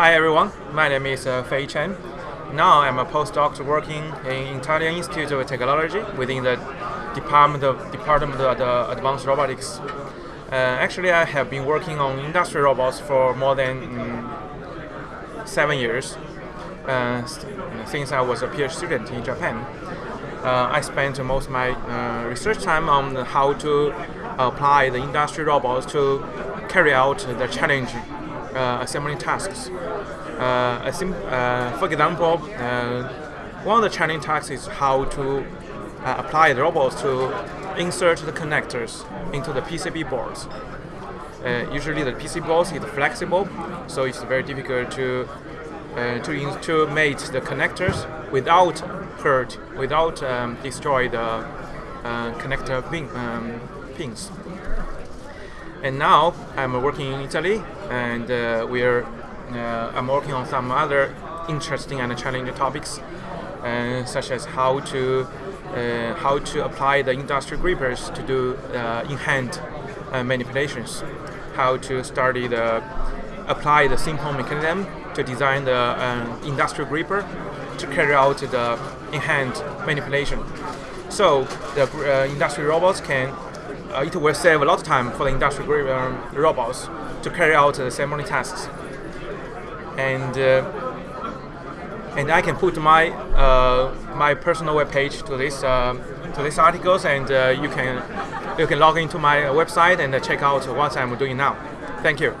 Hi everyone, my name is uh, Fei Chen. Now I'm a postdoc working in Italian Institute of Technology within the Department of, Department of the Advanced Robotics. Uh, actually, I have been working on industrial robots for more than mm, seven years uh, since I was a PhD student in Japan. Uh, I spent most of my uh, research time on how to apply the industrial robots to carry out the challenge uh, assembly tasks. Uh, uh, for example, one of the challenging tasks is how to apply the robots to insert the connectors into the PCB boards. Uh, usually the PC boards is flexible, so it's very difficult to uh, to to make the connectors without hurt, without um, destroy the uh, connector pin, um, pins. And now I'm working in Italy, and uh, we're uh, I'm working on some other interesting and challenging topics, uh, such as how to uh, how to apply the industrial grippers to do uh, in-hand uh, manipulations, how to study the apply the simple mechanism to design the industrial gripper to carry out the in-hand manipulation. So the industrial robots can uh, it will save a lot of time for the industrial um, robots to carry out the assembly tasks. And uh, and I can put my uh, my personal web page to this um, to these articles, and uh, you can you can log into my website and check out what I'm doing now. Thank you.